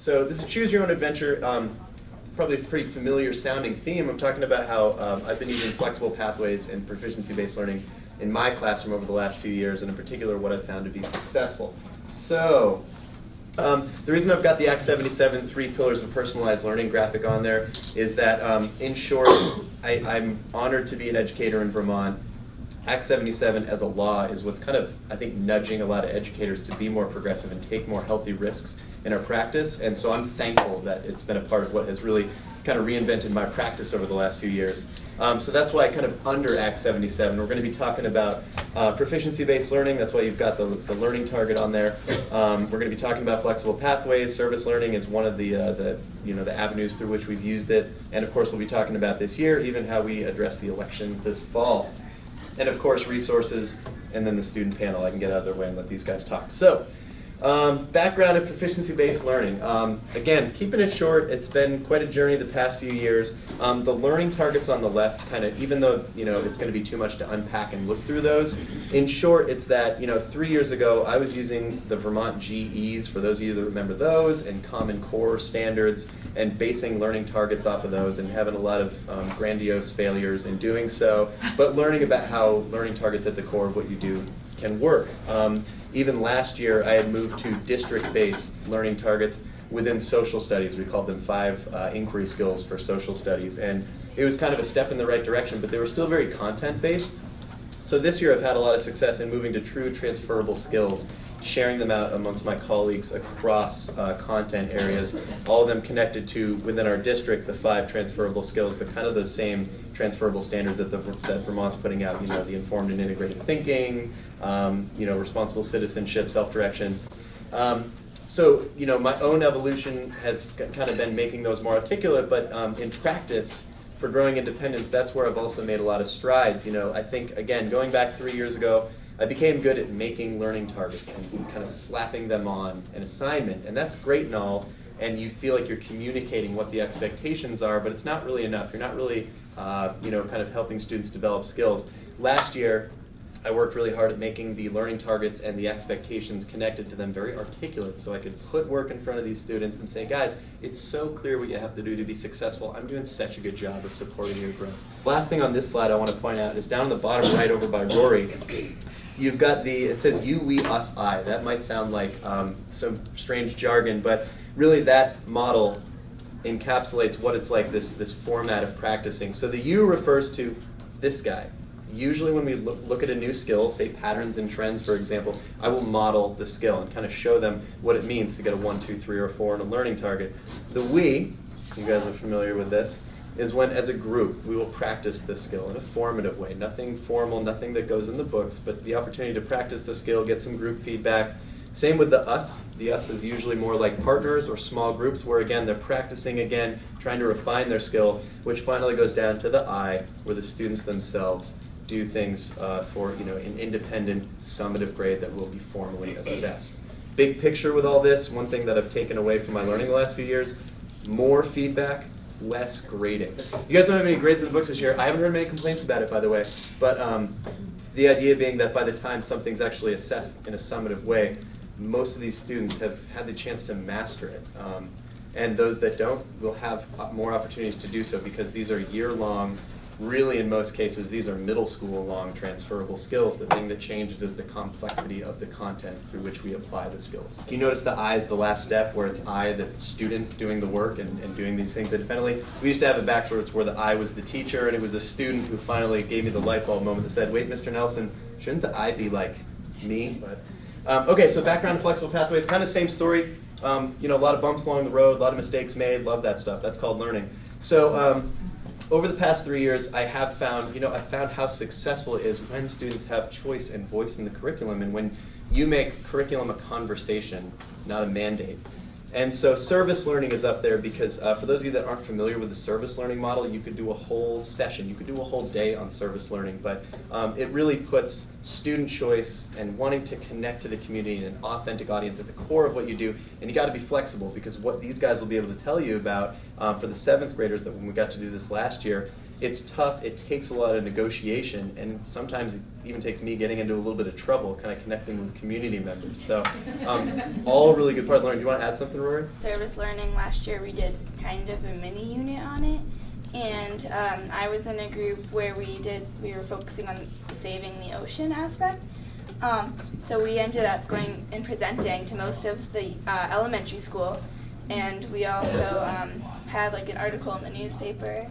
So this is Choose Your Own Adventure. Um, probably a pretty familiar sounding theme. I'm talking about how um, I've been using flexible pathways and proficiency-based learning in my classroom over the last few years, and in particular what I've found to be successful. So um, the reason I've got the Act 77 three pillars of personalized learning graphic on there is that, um, in short, I, I'm honored to be an educator in Vermont. Act 77 as a law is what's kind of, I think, nudging a lot of educators to be more progressive and take more healthy risks in our practice. And so I'm thankful that it's been a part of what has really kind of reinvented my practice over the last few years. Um, so that's why kind of under Act 77, we're going to be talking about uh, proficiency-based learning. That's why you've got the, the learning target on there. Um, we're going to be talking about flexible pathways. Service learning is one of the, uh, the, you know, the avenues through which we've used it. And of course, we'll be talking about this year, even how we address the election this fall. And of course, resources, and then the student panel. I can get out of their way and let these guys talk. So. Um, background in proficiency-based learning. Um, again, keeping it short, it's been quite a journey the past few years. Um, the learning targets on the left, kind of, even though you know it's going to be too much to unpack and look through those. In short, it's that you know three years ago I was using the Vermont GEs for those of you that remember those, and Common Core standards, and basing learning targets off of those, and having a lot of um, grandiose failures in doing so. But learning about how learning targets at the core of what you do can work. Um, even last year, I had moved to district-based learning targets within social studies. We called them five uh, inquiry skills for social studies. And it was kind of a step in the right direction, but they were still very content-based. So this year I've had a lot of success in moving to true transferable skills, sharing them out amongst my colleagues across uh, content areas, all of them connected to, within our district, the five transferable skills, but kind of those same transferable standards that, the, that Vermont's putting out, you know, the informed and integrated thinking, um, you know, responsible citizenship, self-direction. Um, so, you know, my own evolution has kind of been making those more articulate, but um, in practice, for growing independence, that's where I've also made a lot of strides. You know, I think, again, going back three years ago, I became good at making learning targets and kind of slapping them on an assignment. And that's great and all, and you feel like you're communicating what the expectations are, but it's not really enough. You're not really, uh, you know, kind of helping students develop skills. Last year, I worked really hard at making the learning targets and the expectations connected to them very articulate so I could put work in front of these students and say, guys, it's so clear what you have to do to be successful. I'm doing such a good job of supporting your growth. Last thing on this slide I want to point out is down on the bottom right over by Rory, you've got the, it says you, we, us, I. That might sound like um, some strange jargon, but really that model encapsulates what it's like, this, this format of practicing. So the you refers to this guy, usually when we look, look, at a new skill, say patterns and trends, for example, I will model the skill and kind of show them what it means to get a one, two, three, or four in a learning target. The we, you guys are familiar with this, is when as a group we will practice the skill in a formative way. Nothing formal, nothing that goes in the books, but the opportunity to practice the skill, get some group feedback. Same with the us. The us is usually more like partners or small groups where again they're practicing again, trying to refine their skill, which finally goes down to the I, where the students themselves do things uh, for you know an independent summative grade that will be formally assessed. Big picture with all this, one thing that I've taken away from my learning the last few years, more feedback, less grading. You guys don't have any grades in the books this year. I haven't heard many complaints about it, by the way. But um, the idea being that by the time something's actually assessed in a summative way, most of these students have had the chance to master it. Um, and those that don't will have more opportunities to do so because these are year-long really in most cases these are middle school long transferable skills. The thing that changes is the complexity of the content through which we apply the skills. You notice the I is the last step where it's I, the student, doing the work and, and doing these things independently. We used to have it backwards where the I was the teacher and it was a student who finally gave me the light bulb moment that said, wait, Mr. Nelson, shouldn't the I be like me? But um, Okay, so background flexible pathways, kind of same story. Um, you know, a lot of bumps along the road, a lot of mistakes made, love that stuff. That's called learning. So um, over the past three years, I have found, you know, I found how successful it is when students have choice and voice in the curriculum and when you make curriculum a conversation, not a mandate. And so service learning is up there because uh, for those of you that aren't familiar with the service learning model, you could do a whole session, you could do a whole day on service learning, but um, it really puts student choice and wanting to connect to the community and an authentic audience at the core of what you do. And you got to be flexible because what these guys will be able to tell you about um, for the seventh graders that when we got to do this last year, it's tough, it takes a lot of negotiation, and sometimes it even takes me getting into a little bit of trouble, kind of connecting with community members. So, um, all really good part of learning. Do you want to add something, Rory? Service learning last year, we did kind of a mini unit on it, and um, I was in a group where we did we were focusing on saving the ocean aspect. Um, so we ended up going and presenting to most of the uh, elementary school, and we also um, had like an article in the newspaper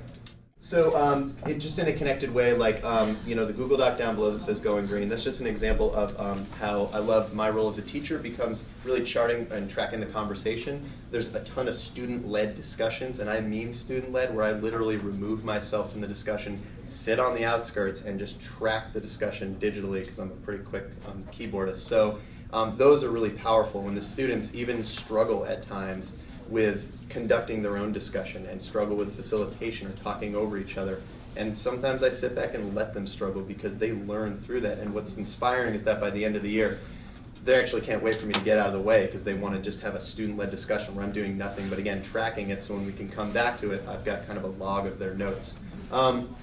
So, um, it, just in a connected way, like, um, you know, the Google Doc down below that says Going Green, that's just an example of um, how I love my role as a teacher becomes really charting and tracking the conversation. There's a ton of student-led discussions, and I mean student-led, where I literally remove myself from the discussion, sit on the outskirts, and just track the discussion digitally, because I'm a pretty quick um, keyboardist. So, um, those are really powerful when the students even struggle at times with conducting their own discussion and struggle with facilitation or talking over each other. And sometimes I sit back and let them struggle because they learn through that. And what's inspiring is that by the end of the year, they actually can't wait for me to get out of the way because they want to just have a student-led discussion where I'm doing nothing but again tracking it so when we can come back to it, I've got kind of a log of their notes. Um,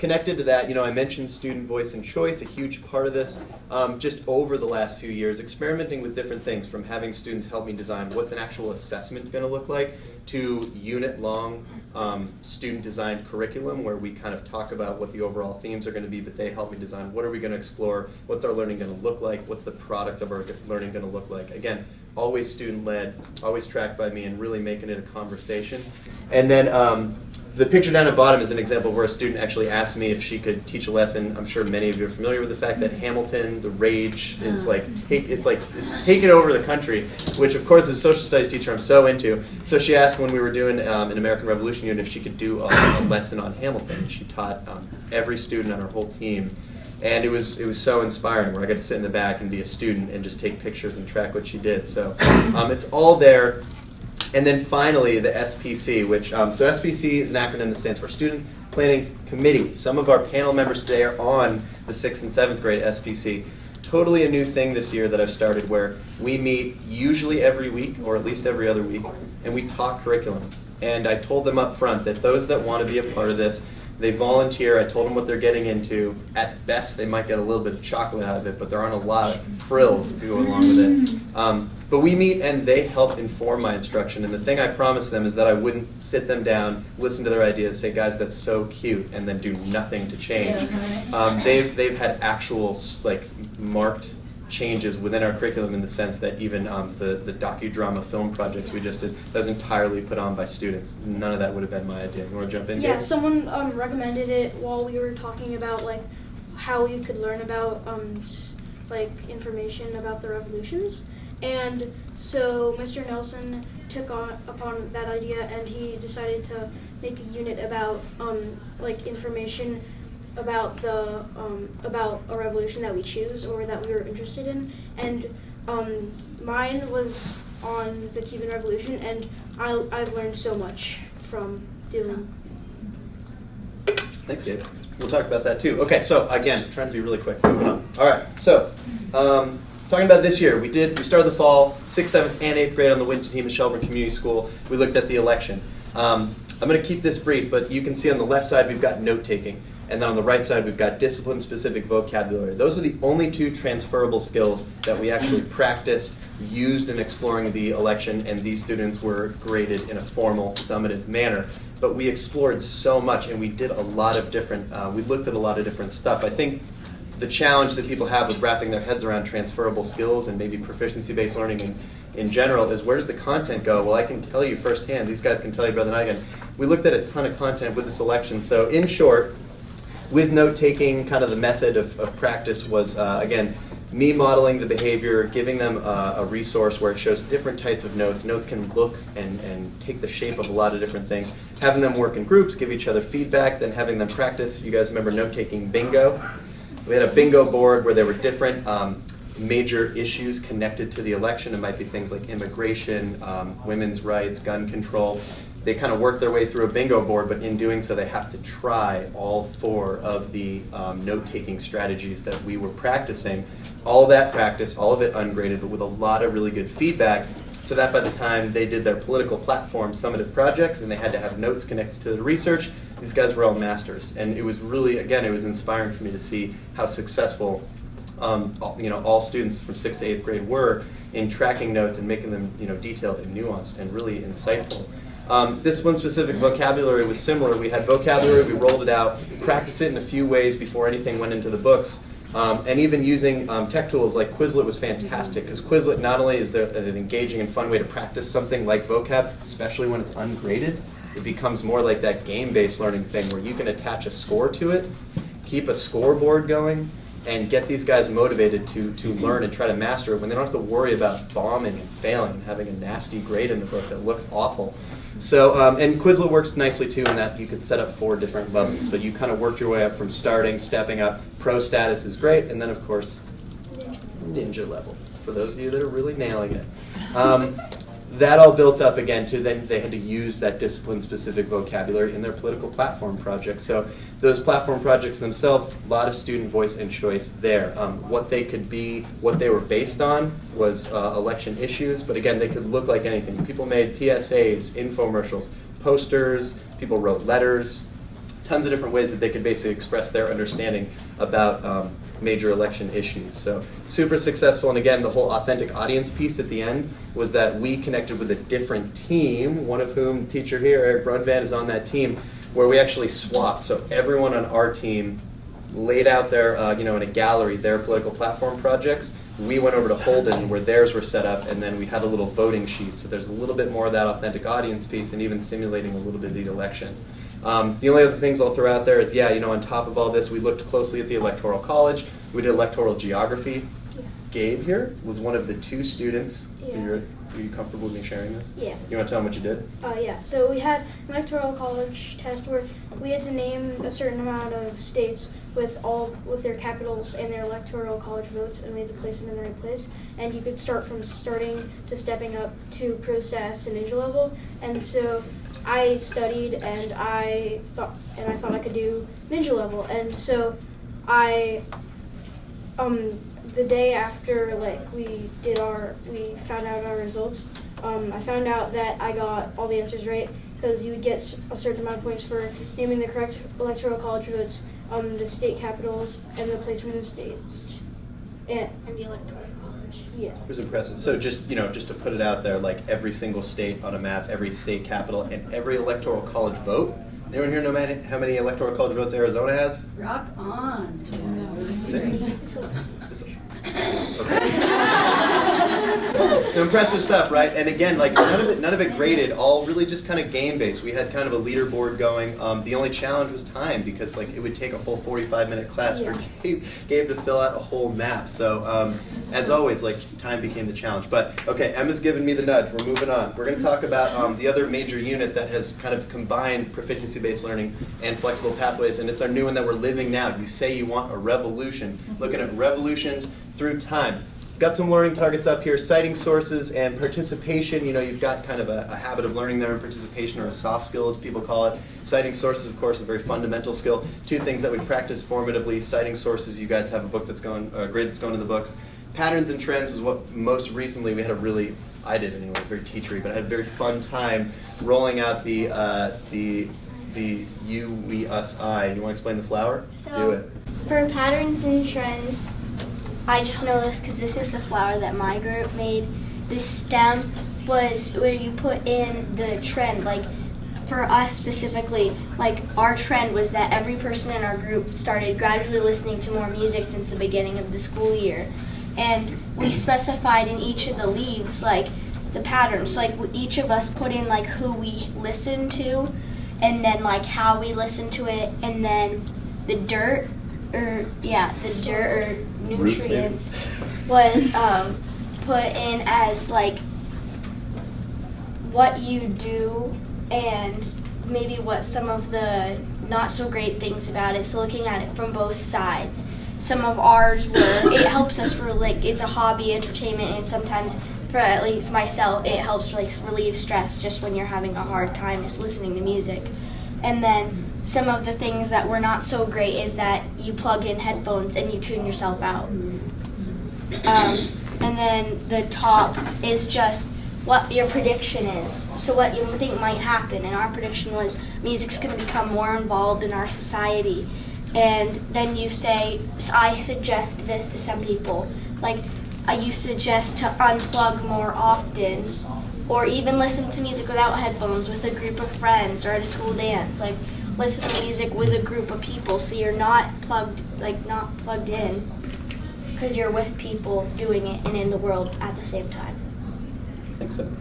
Connected to that, you know, I mentioned student voice and choice, a huge part of this. Um, just over the last few years, experimenting with different things, from having students help me design what's an actual assessment going to look like, to unit-long um, student-designed curriculum, where we kind of talk about what the overall themes are going to be, but they help me design what are we going to explore, what's our learning going to look like, what's the product of our learning going to look like. Again, always student-led, always tracked by me, and really making it a conversation. And then um, the picture down at bottom is an example where a student actually asked me if she could teach a lesson. I'm sure many of you are familiar with the fact that Hamilton, the rage, is like take it's like it's taken over the country, which of course as a social studies teacher I'm so into. So she asked when we were doing um, an American Revolution unit if she could do a, a lesson on Hamilton. She taught um, every student on her whole team. And it was it was so inspiring where I got to sit in the back and be a student and just take pictures and track what she did. So um, it's all there. And then finally, the SPC, which, um, so SPC is an acronym that stands for Student Planning Committee. Some of our panel members today are on the sixth and seventh grade SPC. Totally a new thing this year that I've started where we meet usually every week, or at least every other week, and we talk curriculum. And I told them up front that those that want to be a part of this, they volunteer. I told them what they're getting into. At best, they might get a little bit of chocolate out of it, but there aren't a lot of frills to go along with it. Um, but we meet and they help inform my instruction. And the thing I promised them is that I wouldn't sit them down, listen to their ideas, say, guys, that's so cute, and then do nothing to change. Um, they've, they've had actual, like, marked changes within our curriculum in the sense that even um, the, the docudrama film projects we just did, that was entirely put on by students. None of that would have been my idea. You want to jump in? Yeah, someone um, recommended it while we were talking about like how you could learn about um, like information about the revolutions. And so Mr. Nelson took on upon that idea and he decided to make a unit about um, like information about the um, about a revolution that we choose or that we were interested in. And um, mine was on the Cuban Revolution, and I, I've learned so much from doing Thanks, Gabe. We'll talk about that too. Okay, so again, trying to be really quick. Moving on. All right, so um, talking about this year, we did we started the fall, sixth, seventh, and eighth grade on the Winton team at Shelburne Community School. We looked at the election. Um, I'm going to keep this brief, but you can see on the left side we've got note taking, and then on the right side we've got discipline-specific vocabulary. Those are the only two transferable skills that we actually practiced, used in exploring the election, and these students were graded in a formal, summative manner. But we explored so much and we did a lot of different uh, we looked at a lot of different stuff. I think the challenge that people have with wrapping their heads around transferable skills and maybe proficiency based learning in, in general is where does the content go? Well i can tell you firsthand these guys can tell you better than i can. We looked at a ton of content with the election, so in short with note taking kind of the method of, of practice was uh, again me modeling the behavior, giving them uh, a resource where it shows different types of notes. Notes can look and, and take the shape of a lot of different things. Having them work in groups, give each other feedback, then having them practice. You guys remember note taking bingo? We had a bingo board where there were different um, major issues connected to the election. It might be things like immigration, um, women's rights, gun control. They kind of work their way through a bingo board, but in doing so, they have to try all four of the um, note taking strategies that we were practicing. All that practice, all of it ungraded, but with a lot of really good feedback, so that by the time they did their political platform summative projects and they had to have notes connected to the research, these guys were all masters, and it was really, again, it was inspiring for me to see how successful, um, all, you know, all students from sixth to eighth grade were in tracking notes and making them, you know, detailed and nuanced and really insightful. Um, one specific vocabulary was similar. We had vocabulary, we rolled it out, practiced it in a few ways before anything went into the books. Um, and even using um, tech tools like Quizlet was fantastic because Quizlet not only is there an engaging and fun way to practice something like vocab, especially when it's ungraded, it becomes more like that game-based learning thing where you can attach a score to it, keep a scoreboard going, and get these guys motivated to, to learn and try to master it when they don't have to worry about bombing and failing and having a nasty grade in the book that looks awful. So, um, and Quizlet works nicely too in that you could set up four different levels. So you kind of worked your way up from starting, stepping up. Pro status is great, and then of course, ninja level for those of you that are really nailing it. Um, that all built up again to then they had to use that discipline specific vocabulary in their political platform projects. So those platform projects themselves, a lot of student voice and choice there. Um, what they could be, what they were based on was uh, election issues, but again, they could look like anything. People made PSAs, infomercials, posters, people wrote letters, tons of different ways that they could basically express their understanding about um, major election issues. So super successful. And again, the whole authentic audience piece at the end was that we connected with a different team, one of whom, teacher here, Eric Brunvan, is on that team, where we actually swapped. So everyone on our team laid out their, uh, you know, in a gallery, their political platform projects. We went over to Holden where theirs were set up, and then we had a little voting sheet. So there's a little bit more of that authentic audience piece and even simulating a little bit of the election. Um, the only other things I'll throw out there is, yeah, you know, on top of all this, we looked closely at the Electoral College. We did electoral geography. Gabe here was one of the two students. Yeah. Are you comfortable with me sharing this? Yeah. You want to tell them what you did? Uh, yeah, so we had an electoral college test where we had to name a certain amount of states with all with their capitals and their electoral college votes, and we had to place them in the right place. And you could start from starting to stepping up to pro status to ninja level. And so I studied, and I thought, and I thought I could do ninja level. And so I um, the day after like we did our we found out our results um, i found out that i got all the answers right because you would get a certain amount of points for naming the correct electoral college votes um, the state capitals and the placement of states and, And the electoral college. yeah It was impressive. So just you know, just to put it out there, like every single state on a map, every state capital, and every electoral college vote. Anyone here know many, how many electoral college votes Arizona has? Rock on, Tim. Six. So impressive stuff, right? And again, like none of it, none of it graded. All really just kind of game based. We had kind of a leaderboard going. Um, the only challenge was time because like it would take a full 45 minute class for Gabe, Gabe to fill out a whole map. So um, as always, like time became the challenge. But okay, Emma's given me the nudge. We're moving on. We're going to talk about um, the other major unit that has kind of combined proficiency based learning and flexible pathways, and it's our new one that we're living now. You say you want a revolution. Looking at revolutions through time. Got some learning targets up here, citing sources and participation. You know, you've got kind of a, a habit of learning there and participation or a soft skill as people call it. Citing sources, of course, a very fundamental skill. Two things that we practice formatively. Citing sources, you guys have a book that's going, a grade that's going in the books. Patterns and trends is what most recently we had a really, I did anyway, very teachery, but I had a very fun time rolling out the, uh, the, the you, we, us, I. You want to explain the flower? So- Do it. For patterns and trends, I just know this because this is the flower that my group made. This stem was where you put in the trend. Like for us specifically, like our trend was that every person in our group started gradually listening to more music since the beginning of the school year. And we specified in each of the leaves like the patterns. Like each of us put in like who we listened to and then like how we listened to it and then the dirt or yeah, the dirt or nutrients was um, put in as like what you do and maybe what some of the not so great things about it. So looking at it from both sides. Some of ours were it helps us for like it's a hobby, entertainment, and sometimes for at least myself it helps like relieve stress just when you're having a hard time just listening to music. And then some of the things that were not so great is that you plug in headphones and you tune yourself out. Um, and then the top is just what your prediction is. So what you think might happen, and our prediction was music's going to become more involved in our society. And then you say, I suggest this to some people, like uh, you suggest to unplug more often, or even listen to music without headphones with a group of friends or at a school dance. Like listen to music with a group of people, so you're not plugged, like not plugged in, because you're with people doing it and in the world at the same time. I think so.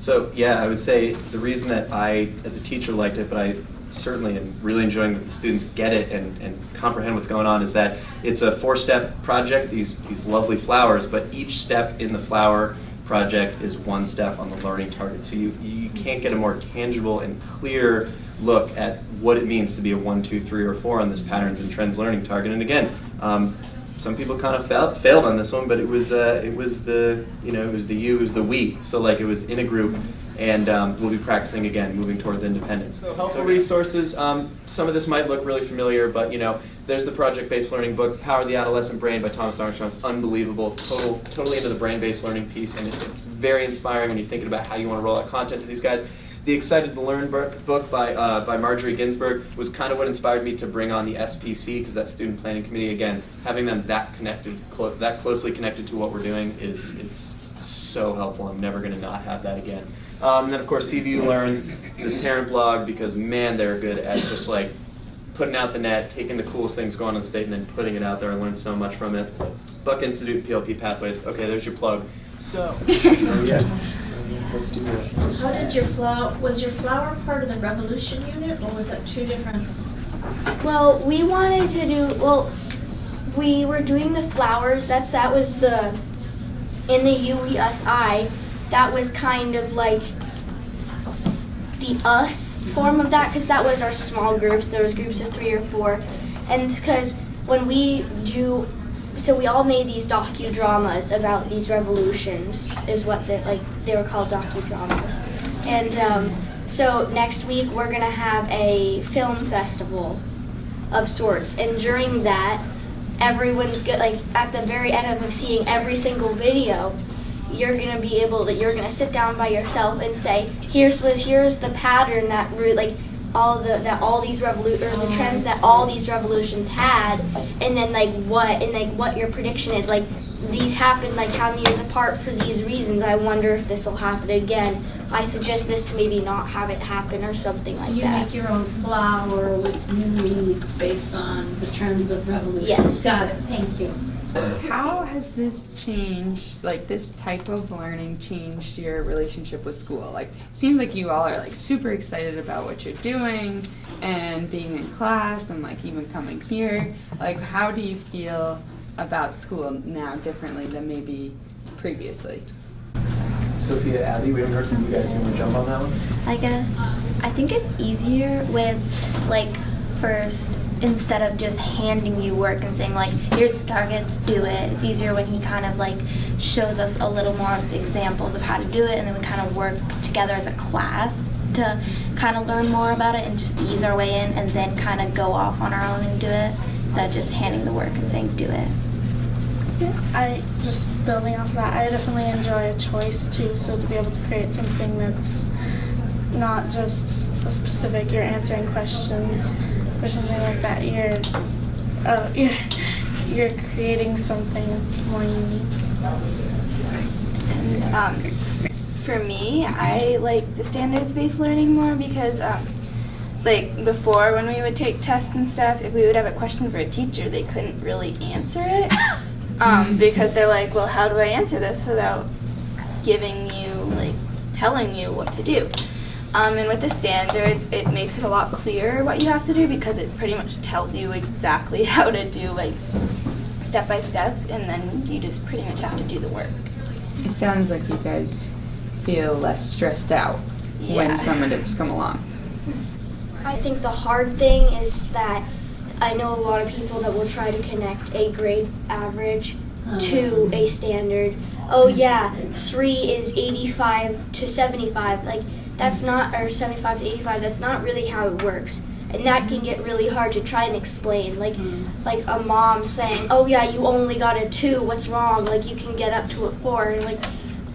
So yeah, I would say the reason that I, as a teacher, liked it, but I certainly am really enjoying that the students get it and, and comprehend what's going on is that it's a four-step project, these, these lovely flowers, but each step in the flower project is one step on the learning target. So you, you can't get a more tangible and clear look at what it means to be a one, two, three, or four on this patterns and trends learning target. And again, um, some people kind of fail, failed on this one, but it was uh, it was the you know it was the you, it was the we. So like it was in a group, and um, we'll be practicing again, moving towards independence. So helpful resources. Um, some of this might look really familiar, but you know there's the project-based learning book, Power of the Adolescent Brain by Thomas Armstrong. It's unbelievable, total totally into the brain-based learning piece, and it's very inspiring when you're thinking about how you want to roll out content to these guys. The Excited to Learn book by, uh, by Margery Ginsberg was kind of what inspired me to bring on the SPC, because that Student Planning Committee, again, having them that connected, clo that closely connected to what we're doing is, is so helpful. I'm never going to not have that again. Um, and then, of course, CVU Learns, the Tarrant blog, because man, they're good at just like putting out the net, taking the coolest things going on the state, and then putting it out there. I learned so much from it. Buck Institute, PLP Pathways. Okay, there's your plug. So, yeah. Let's do that. How did your flower, was your flower part of the revolution unit or was that two different? Well, we wanted to do well. We were doing the flowers. That's that was the in the UESI. That was kind of like the us form of that because that was our small groups. There was groups of three or four, and because when we do so we all made these docudramas about these revolutions is what the, like they were called docudramas. And um, so next week we're gonna have a film festival of sorts. And during that everyone's good like at the very end of seeing every single video you're gonna be able to you're gonna sit down by yourself and say here's was here's the pattern that like all the that all these revolu- or the trends that all these revolutions had and then like what and like what your prediction is. Like these happened like how many years apart for these reasons i wonder if this will happen again i suggest this to maybe not have it happen or something So like you make your own flower with new leaves based on the trends of revolution? Yes. Got it, thank you. How has this changed, like this type of learning changed your relationship with school? Like, it seems like you all are like super excited about what you're doing and being in class and like even coming here. Like, how do you feel about school now differently than maybe previously? Sophia, Abby, we haven't heard from you guys. You want to jump on that one? I guess I think it's easier with like first instead of just handing you work and saying like here's the targets do it it's easier when he kind of like shows us a little more examples of how to do it and then we kind of work together as a class to kind of learn more about it and just ease our way in and then kind of go off on our own and do it instead of just handing the work and saying do it I just building off of that, I definitely enjoy a choice too. So to be able to create something that's not just a specific, you're answering questions or something like that. You're, uh, you're, you're creating something that's more unique. And um, for me, I like the standards-based learning more because, um, like before, when we would take tests and stuff, if we would have a question for a teacher, they couldn't really answer it um, because they're like, "Well, how do I answer this without giving you like telling you what to do?" Um, and with the standards, it makes it a lot clearer what you have to do because it pretty much tells you exactly how to do like step by step, and then you just pretty much have to do the work. It sounds like you guys feel less stressed out Yeah. when summatives come along. I think the hard thing is that I know a lot of people that will try to connect a grade average uh-huh. to a standard. Oh yeah, three is 85 to 75. Like that's not, or 75 to 85. That's not really how it works, and that can get really hard to try and explain. Like, mm-hmm. like a mom saying, "Oh yeah, you only got a two. What's wrong? Like you can get up to a four. And like,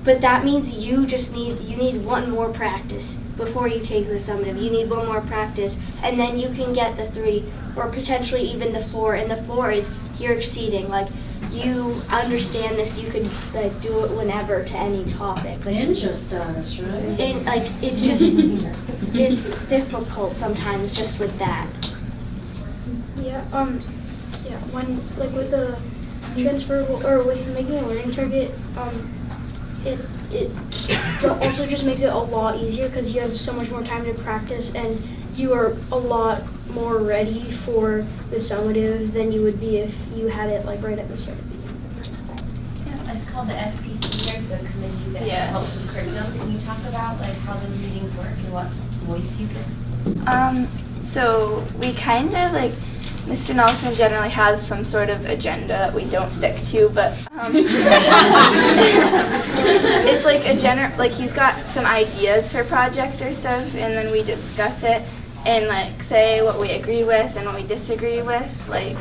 but that means you just need you need one more practice before you take the summative. You need one more practice, and then you can get the three, or potentially even the four. And the four is you're exceeding. Like you understand this, you could like do it whenever to any topic. The ninja status, right? And like it's just it's difficult sometimes just with that. Yeah, um, yeah, when, like with the transferable, or with making a learning target, um, it, it ju- also just makes it a lot easier because you have so much more time to practice and you are a lot more ready for the summative than you would be if you had it like right at the start of the year. Yeah, It's called the SPC, or the committee that Yeah. helps with curriculum. Can you talk about like how those meetings work and what voice you get? Um, so we kind of like Mr. Nelson generally has some sort of agenda that we don't stick to, but um, it's like a general, like he's got some ideas for projects or stuff, and then we discuss it and like say what we agree with and what we disagree with, like.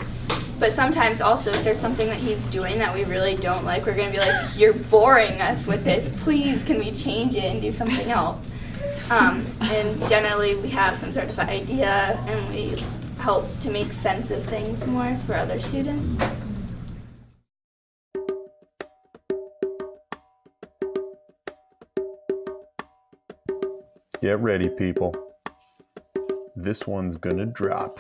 But sometimes also, if there's something that he's doing that we really don't like, we're gonna be like, "You're boring us with this. Please, can we change it and do something else?" Um, and generally, we have some sort of idea, and we help to make sense of things more for other students. Get ready, people. This one's gonna drop.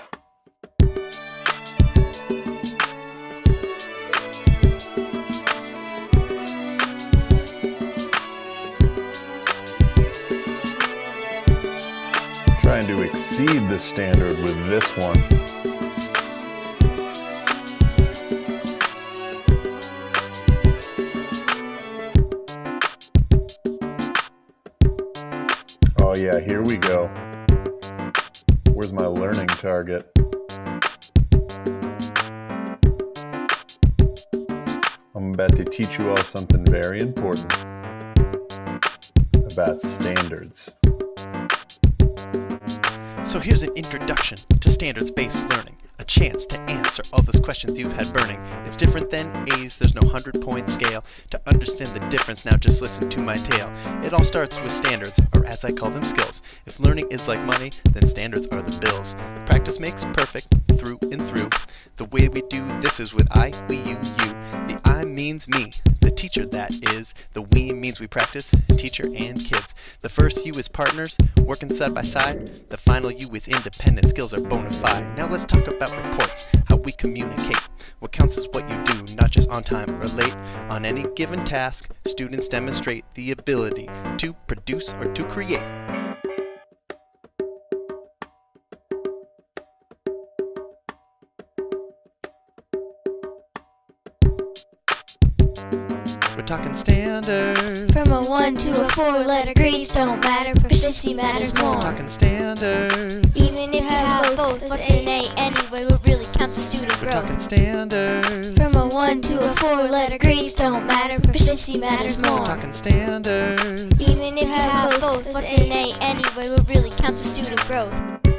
Trying to exceed the standard with this one. Very important about standards. So here's an introduction to standards-based learning, a chance to answer all those questions you've had burning. It's different than A's, there's no 100-point scale. To understand the difference, now just listen to my tale. It all starts with standards, or as I call them, skills. If learning is like money, then standards are the bills. Practice makes perfect, through and through. The way we do this is with I, we, you, you. The I means me, the teacher that is. The we means we practice, teacher and kids. The first you is partners, working side by side. The final you is independent, skills are bona fide. Now let's talk about reports, how we communicate. What counts is what you do, not just on time or late. On any given task, students demonstrate the ability to produce or to create. Talking standards. From a one to a four letter grades don't matter, proficiency matters more. We're talking standards. Even if you have both, what's an A anyway? What really counts is student We're growth. talking standards. From a one to a four letter grades don't matter, proficiency matters We're more. talking standards. Even if you have both, what's an A anyway? What really counts is student growth.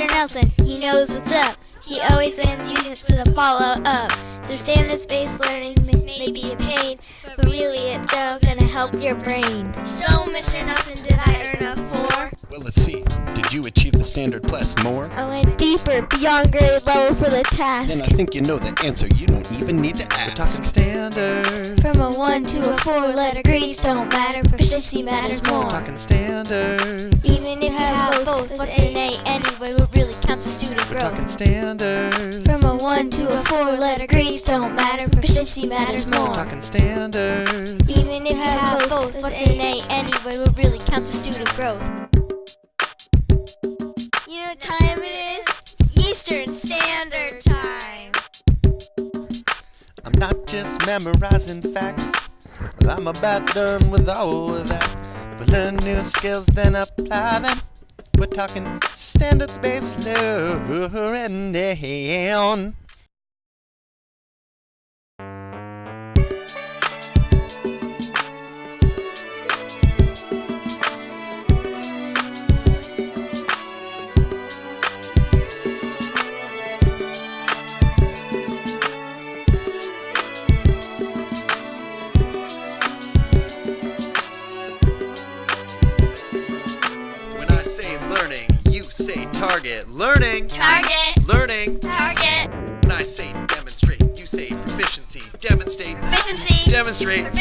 Mr. Nelson, he knows what's up. He always sends units to the follow up. The standards based learning may, may be a pain, but really it's still gonna help your brain. So, Mr. Nelson, did I earn a four? Well, let's see. Did you achieve the standard plus more? I went deeper, beyond grade level for the task. Then I think you know the answer. You don't even need to ask. We're talking standards. One to a four letter grades don't matter, proficiency matters more. We're talking standards. Even if you have both, what's an A anyway? What really counts is student We're growth. talking standards. From a one to a four letter grades don't matter, proficiency matters more. talking standards. Even if you have both, what's an A anyway? What really counts is student growth. You know what time it is? Eastern Standard Time. Not just memorizing facts. Well, I'm about done with all of that. We learn new skills, then apply them. We're talking standards-based learning. Say